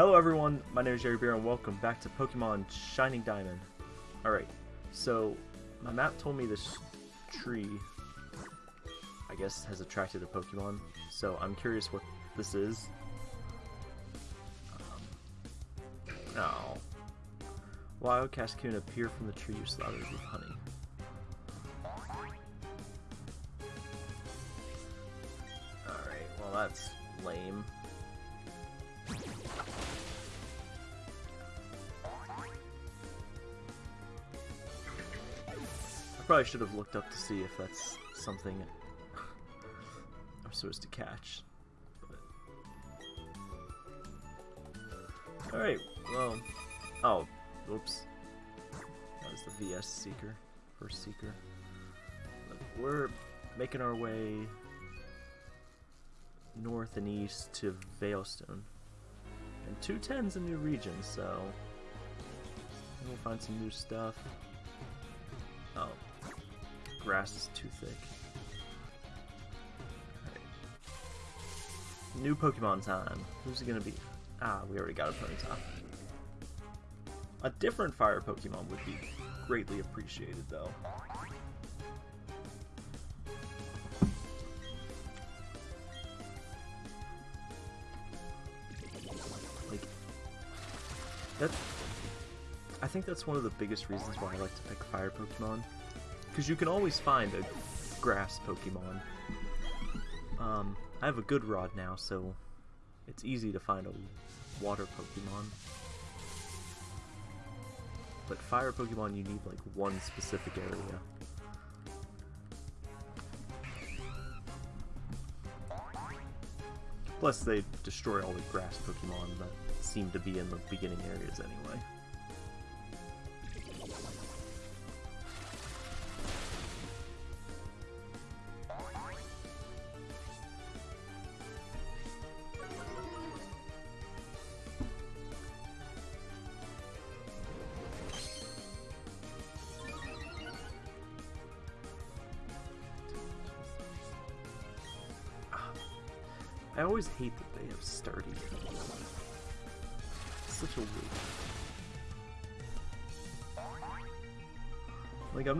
Hello everyone, my name is Jerry Beer and welcome back to Pokemon Shining Diamond. Alright, so my map told me this tree, I guess, has attracted a Pokemon, so I'm curious what this is. Um, oh. Wild Cascoon appear from the tree you slaughtered with honey. Alright, well that's lame. Probably should have looked up to see if that's something I'm supposed to catch. Alright, well... Oh, oops. That was the VS Seeker. First Seeker. We're making our way north and east to Veilstone. And 210's a new region, so we'll find some new stuff. Oh, grass is too thick. Right. New Pokemon time. Who's it gonna be? Ah, we already got a Ponyta. A different fire Pokemon would be greatly appreciated, though. Like, that. I think that's one of the biggest reasons why I like to pick fire Pokemon. Because you can always find a grass Pokemon. Um, I have a good rod now, so it's easy to find a water Pokemon. But fire Pokemon, you need like one specific area. Plus, they destroy all the grass Pokemon that seem to be in the beginning areas anyway.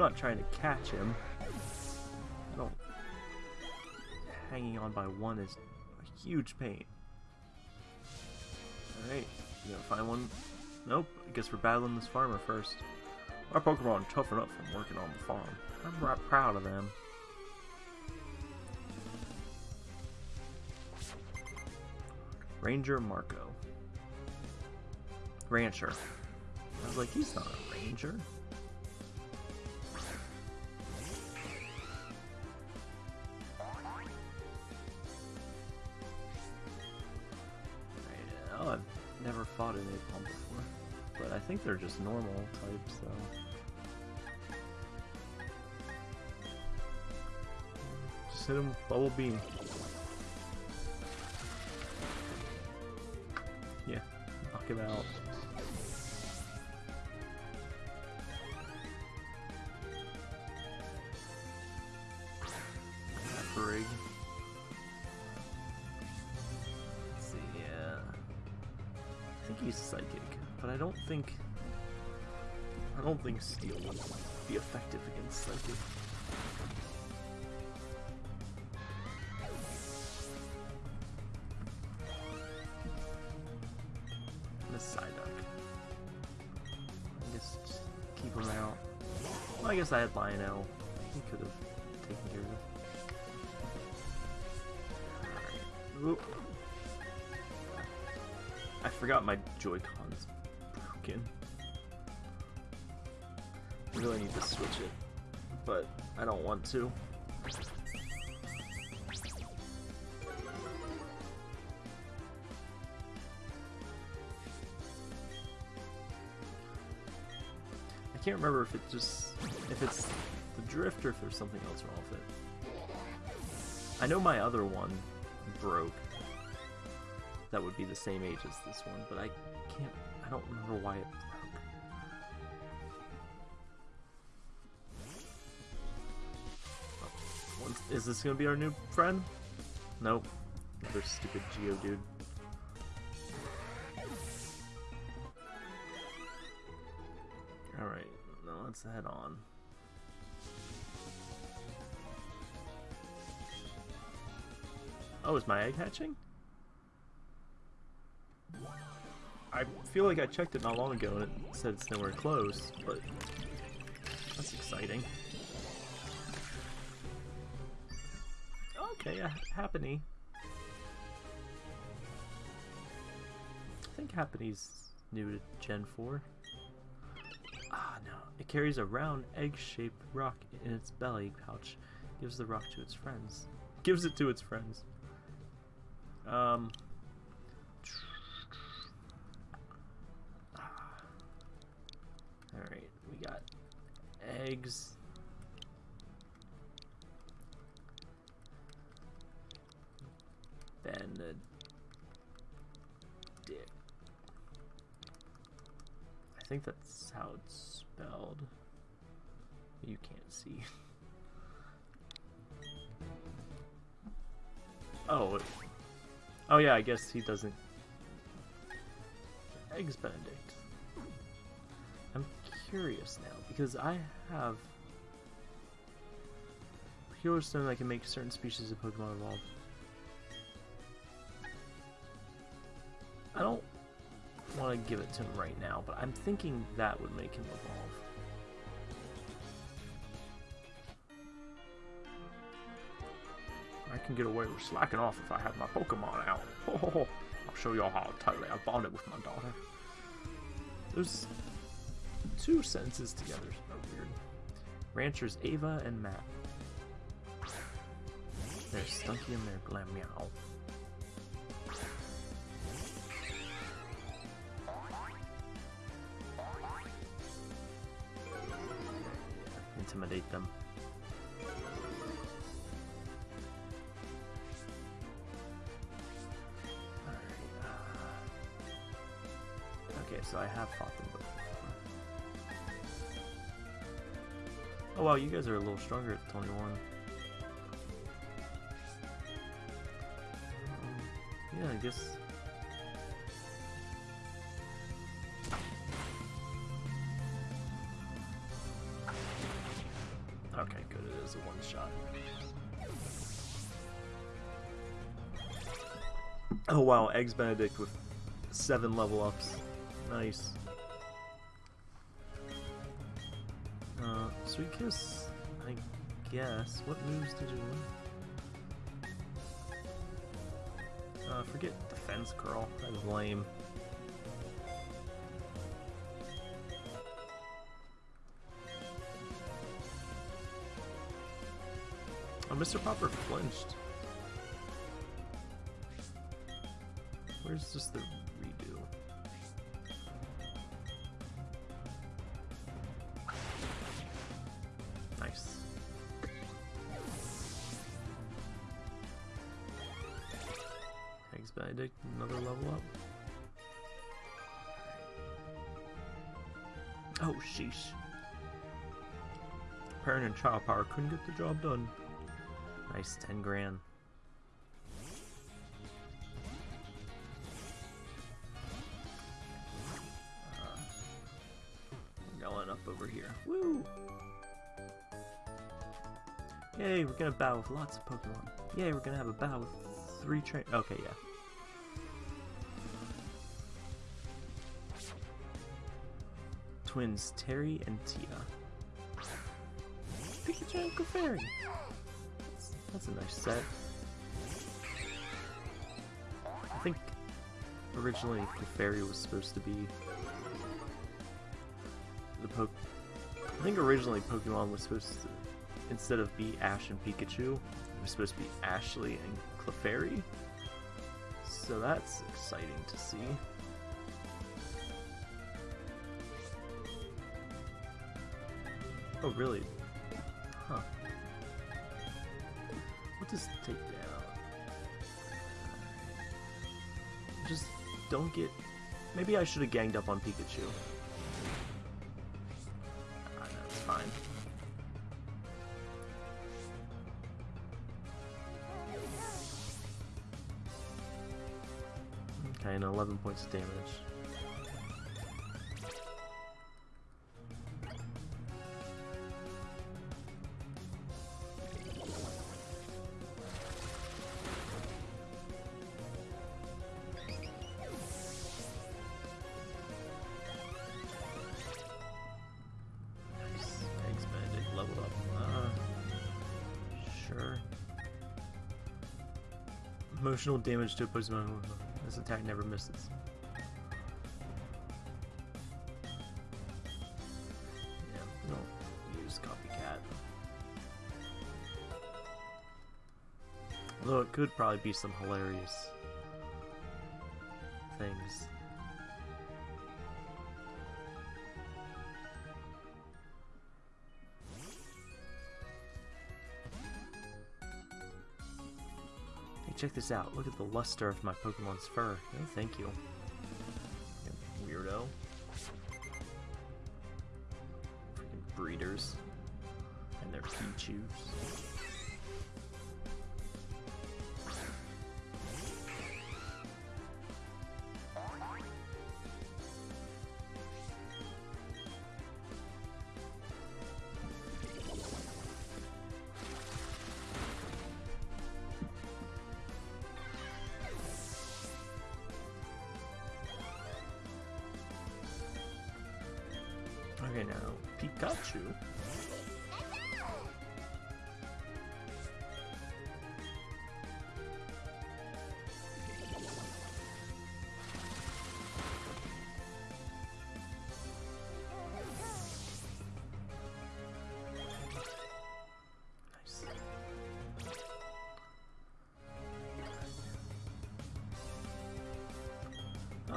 Not trying to catch him. I don't... Hanging on by one is a huge pain. Alright, you gonna find one? Nope, I guess we're battling this farmer first. Our Pokemon are tough enough from working on the farm. I'm right proud of them. Ranger Marco. Rancher. I was like, he's not a ranger. Fought an Aipom before. But I think they're just normal types, so... Just hit him with Bubble Beam. Yeah, knock him out. He's psychic, but I don't think I don't think steel would be effective against psychic. I guess I guess I had Lionel. He could have taken care of it. Oop. I forgot my Joy-Con's broken. I really need to switch it, but I don't want to. I can't remember if it just if it's the drift or if there's something else wrong with it. I know my other one broke that would be the same age as this one, but I can't, I don't remember why it broke. Oh, is this gonna be our new friend? Nope. Another stupid Geodude. Alright, now let's head on. Oh, is my egg hatching? I feel like I checked it not long ago and it said it's nowhere close, but that's exciting. Okay, Happiny. I think Happiny's new to Gen 4. Ah, no. It carries a round, egg-shaped rock in its belly pouch. Gives the rock to its friends. Gives it to its friends. Um... eggs. Benedict. I think that's how it's spelled. You can't see. Oh. Oh yeah, I guess he doesn't. Eggs Benedict. I'm curious now because I have Healer Stone that can make certain species of Pokemon evolve. I don't want to give it to him right now, but I'm thinking that would make him evolve. I can get away with slacking off if I have my Pokemon out. I'll show y'all how tightly I bonded with my daughter. There's two sentences together. Oh, weird. Ranchers Ava and Matt. They're Stunky and their Glameow. Intimidate them. Uh, okay, so I have fought them Oh wow, you guys are a little stronger at 21. Um, yeah, I guess... Okay, good, it is a one shot. Oh wow, Eggs Benedict with seven level ups. Nice. Sweet Kiss, I guess. What moves did you? Uh, forget Defense Curl. That is lame. Oh, Mr. Popper flinched. Where's just the and child power couldn't get the job done. Nice, 10 grand. Uh, going up over here. Woo! Yay, we're gonna battle with lots of Pokemon. Yay, we're gonna have a battle with three train- Okay, yeah. Twins Terry and Tia. Pikachu and Clefairy! That's, that's a nice set. I think originally Clefairy was supposed to be the Poke. I think originally Pokemon was supposed to, instead of be Ash and Pikachu, it was supposed to be Ashley and Clefairy. So that's exciting to see. Oh, really? Does take down? Just don't get... Maybe I should have ganged up on Pikachu. Ah, it's fine. Okay, and 11 points of damage. Emotional damage to a Pokemon. This attack never misses. Yeah, don't use copycat. Although it could probably be some hilarious check this out. Look at the luster of my Pokemon's fur. Oh, thank. You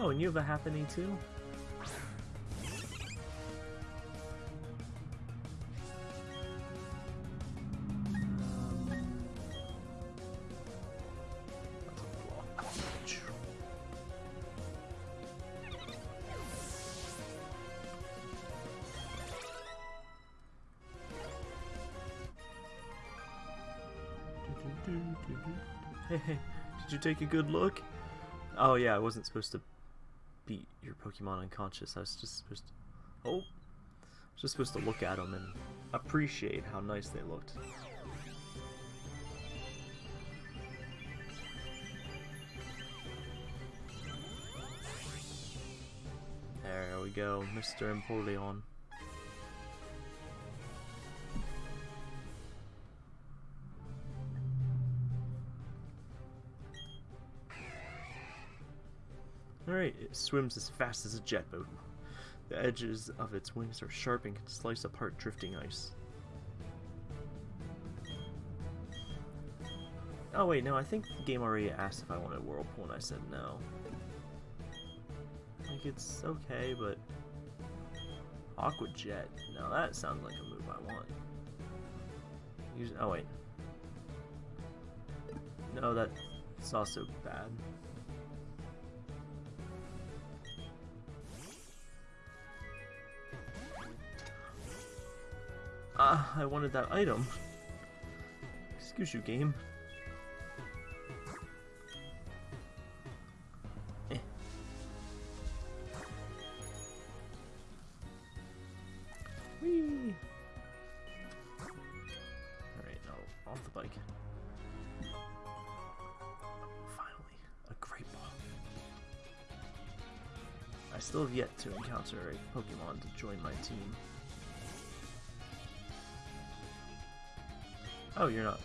Oh, and you have a Happiny too? Hey, did you take a good look? Oh yeah, I wasn't supposed to Pokemon unconscious. I was just supposed to... Oh! I was just supposed to look at them and appreciate how nice they looked. There we go, Mr. Empoleon. Alright, it swims as fast as a jet boat. The edges of its wings are sharp and can slice apart drifting ice. Oh wait, no, I think the game already asked if I wanted Whirlpool and I said no. Like, it's okay, but... Aqua Jet. Now that sounds like a move I want. Use, oh wait. No, that's also bad. Ah, I wanted that item. Excuse you, game. Eh. Alright, now off the bike. Finally, a great ball. I still have yet to encounter a Pokemon to join my team. Oh, you're not.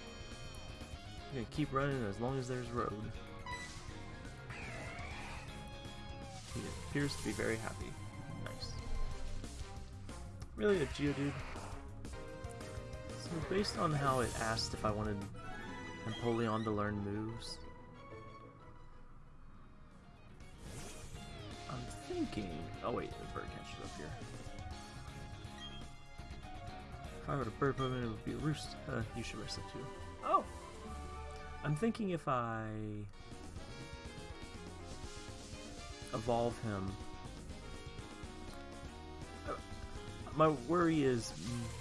You're gonna keep running as long as there's road. He appears to be very happy. Nice. Really, a Geodude? So based on how it asked if I wanted Empoleon to learn moves, I'm thinking... Oh wait, the bird catcher's up here. If I were a bird Pokemon, it would be a roost. Uh, you should rest it too. Oh! I'm thinking if I evolve him. Uh, My worry is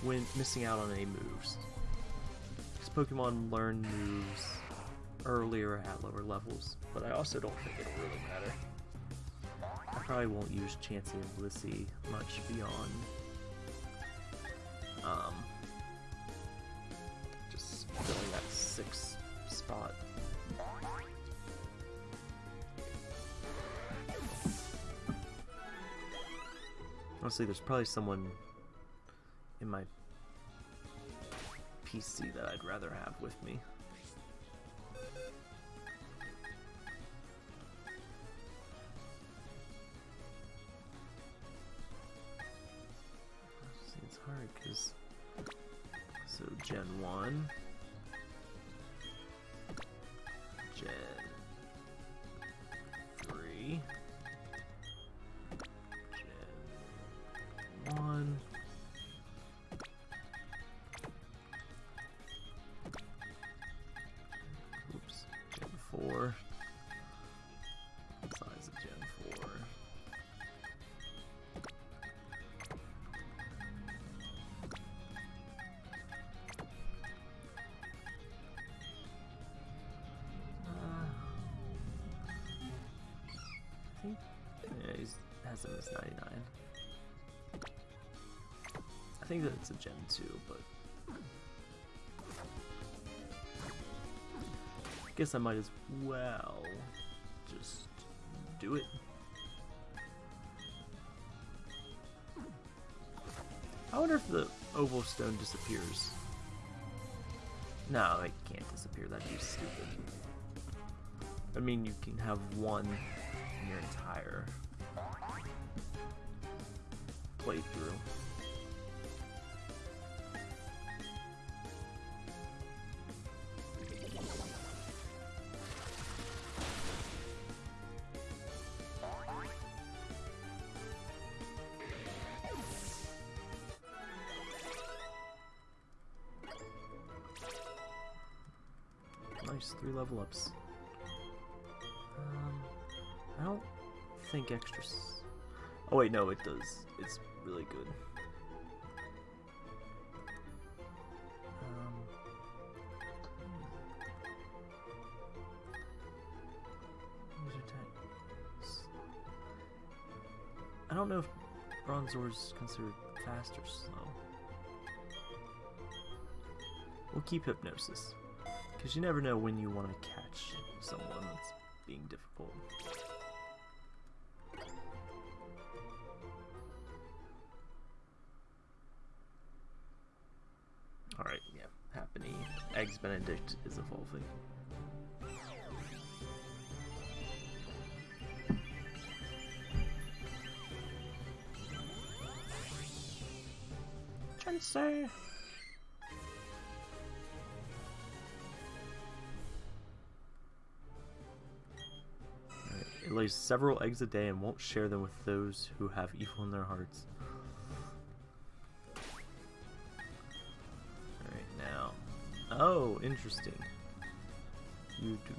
when missing out on any moves. Because Pokemon learn moves earlier at lower levels, but I also don't think it'll really matter. I probably won't use Chansey and Blissey much beyond um, just filling that sixth spot. Honestly, there's probably someone in my PC that I'd rather have with me. Gen has him as 99. I think that it's a Gen 2, but I guess I might as well just do it. I wonder if the oval stone disappears. No, it can't disappear. That'd be stupid. I mean, you can have one in your entire playthrough. Nice, three level ups. Um, I don't think extra. Oh wait, no, it does. It's really good. Um. I don't know if Bronzor is considered fast or slow. We'll keep Hypnosis. Because you never know when you want to catch someone that's being difficult. Eggs Benedict is evolving. Chansey! Alright, It lays several eggs a day and won't share them with those who have evil in their hearts. Oh, interesting. You do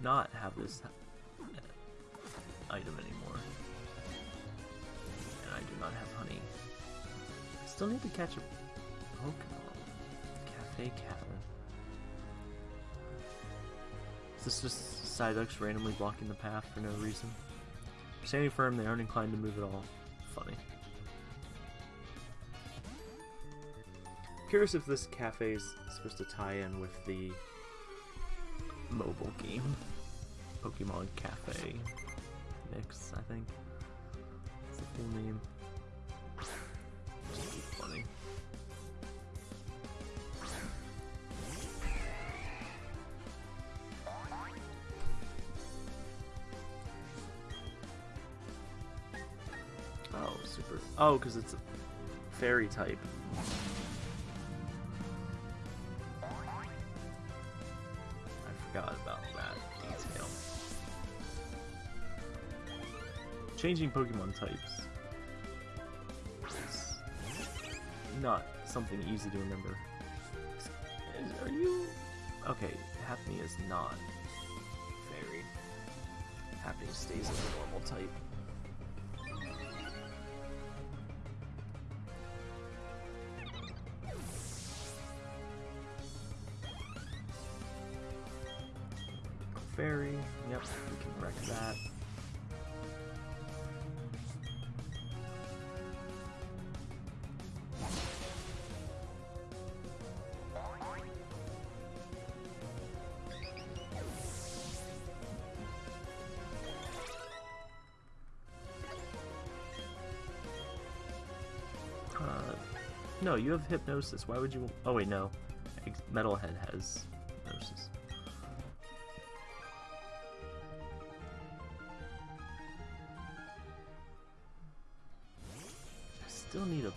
not have this item anymore. And I do not have honey. I still need to catch a Pokemon. Cafe Cabin. Is this just Psyducks randomly blocking the path for no reason? Standing firm, they aren't inclined to move at all. Funny. Curious if this cafe is supposed to tie in with the mobile game. Pokemon Cafe Mix, I think. It's the full name. Funny. Oh, super. Oh, because it's a fairy type. Changing Pokemon types is not something easy to remember. Is- Are you... Okay, Happy is not fairy. Happy stays as a normal type. Fairy, yep, we can wreck that. No, you have hypnosis. Why would you? Oh wait, no. Metalhead has hypnosis. I still need a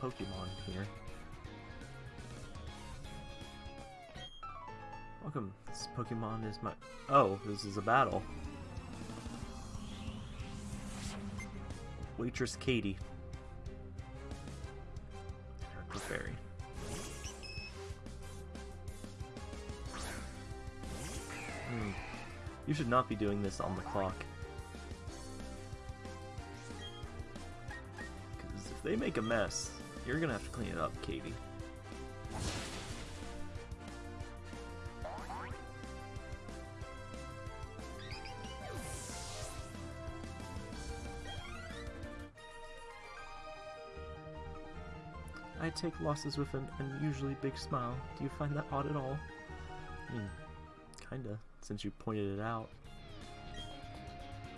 Pokemon here. Welcome. This Pokemon is my. Oh, this is a battle. Waitress Katie. Should not be doing this on the clock. Because if they make a mess, you're gonna have to clean it up, Katie. I take losses with an unusually big smile. Do you find that odd at all? Mean, kinda, since you pointed it out.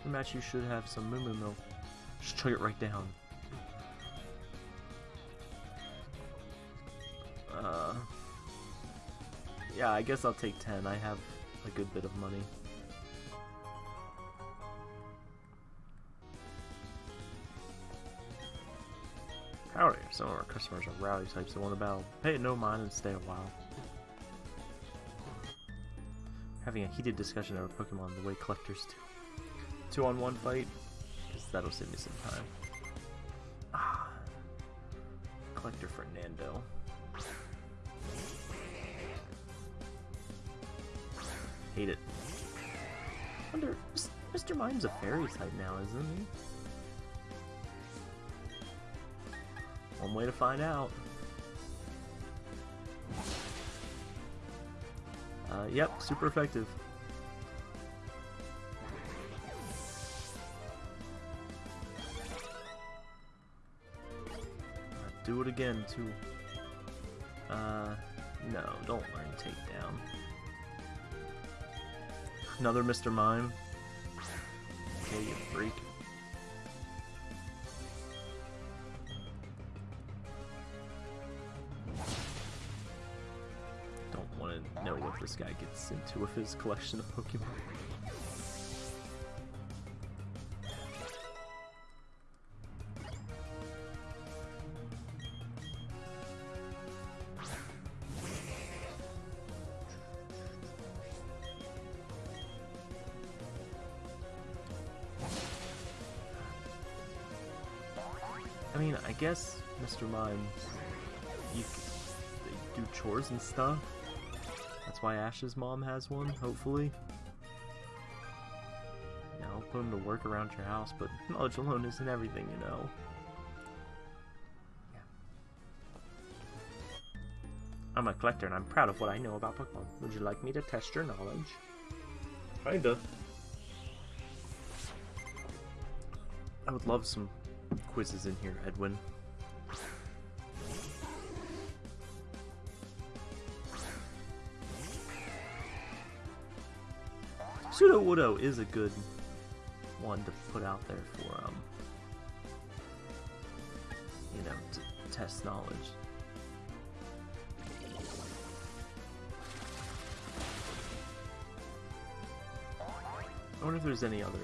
Match, you should have some moo moo milk. Just chug it right down. Uh, yeah, I guess I'll take 10. I have a good bit of money. Howdy, some of our customers are rowdy types that want to battle. Pay no mind and stay a while. Having a heated discussion over Pokemon the way collectors do. Two on one fight, because that'll save me some time. Ah, Collector Fernando. Hate it. Wonder, Mr. Mime's a fairy type now, isn't he? One way to find out. Uh, yep, super effective. Uh, do it again, too. Uh, no, don't learn takedown. Another Mr. Mime. Okay, you freak. Guy gets into with his collection of Pokemon. I mean, I guess Mr. Mime, you do chores and stuff. That's why Ash's mom has one, hopefully. Yeah, I'll put him to work around your house, but knowledge alone isn't everything, you know. Yeah. I'm a collector and I'm proud of what I know about Pokemon. Would you like me to test your knowledge? Kinda. I would love some quizzes in here, Edwin. Sudowoodo is a good one to put out there for, um, you know, to test knowledge. I wonder if there's any other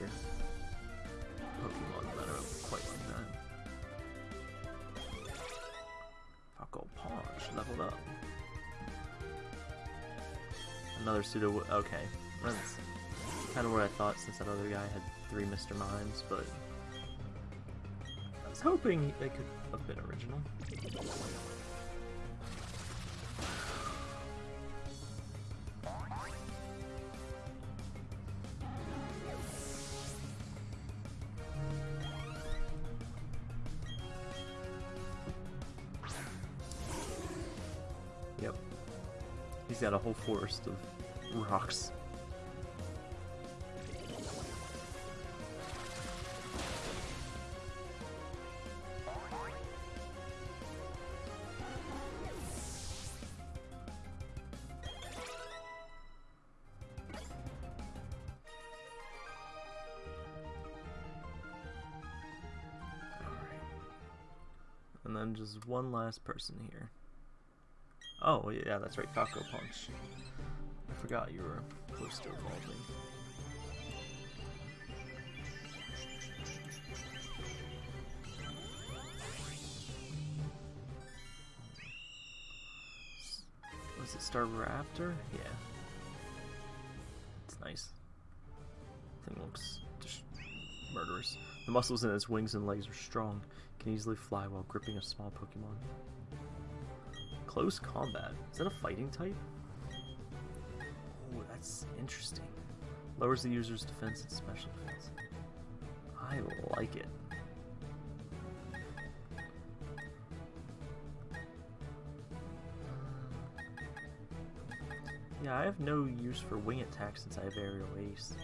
Pokemon that are quite like that. Falco Punch leveled up. Another pseudo. Okay, kind of what I thought since that other guy had three Mr. Mimes, but I was hoping they could have been original. Yep. He's got a whole forest of rocks. just one last person here. Oh, yeah, that's right, Taco Punch. I forgot you were close to evolving. Was it Staraptor? Yeah. It's nice. Thing looks murderous. The muscles in its wings and legs are strong. Can easily fly while gripping a small Pokemon. Close combat. Is that a fighting type? Oh, that's interesting. Lowers the user's defense and special defense. I like it. Uh, yeah, I have no use for wing attack since I have aerial ace.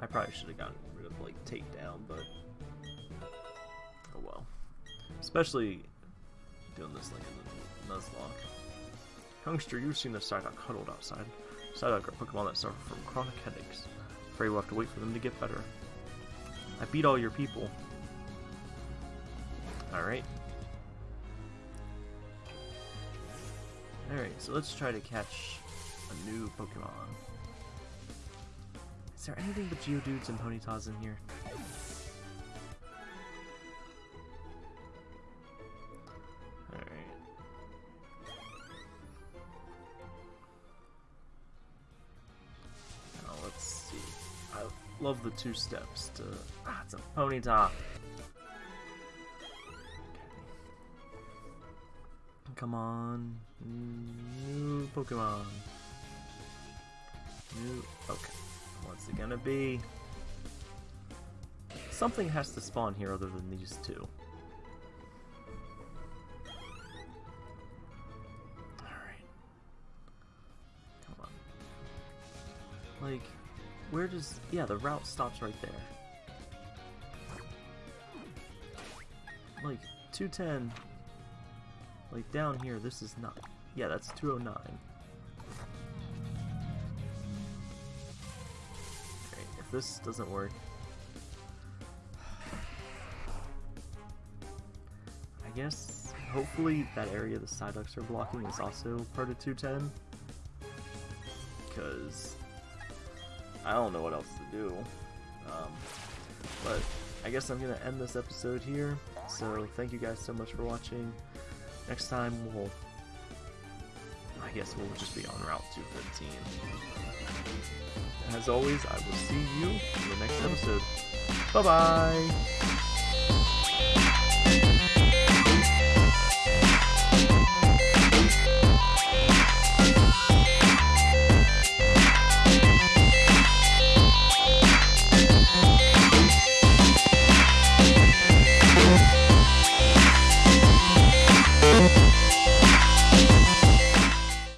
I probably should have gotten rid of like takedown, but. Especially doing this like in the Nuzlocke. Youngster, you've seen the Psyduck huddled outside. Psyduck are Pokemon that suffer from chronic headaches. Afraid we'll have to wait for them to get better. I beat all your people. Alright. Alright, so let's try to catch a new Pokemon. Is there anything but Geodudes and Ponytas in here? Love the two steps to... Ah, it's a Ponyta! Come on. New Pokemon. New. Okay. What's it gonna be? Something has to spawn here other than these two. Alright. Come on. Like, where does... Yeah, the route stops right there. Like, 210 like down here, this is not. Yeah, that's 209. Great, if this doesn't work. I guess, hopefully that area the Psyducks are blocking is also part of 210. Because I don't know what else to do. Um, but I guess I'm going to end this episode here. So thank you guys so much for watching. Next time we'll... I guess we'll just be on Route 215. As always, I will see you in the next episode. Bye-bye!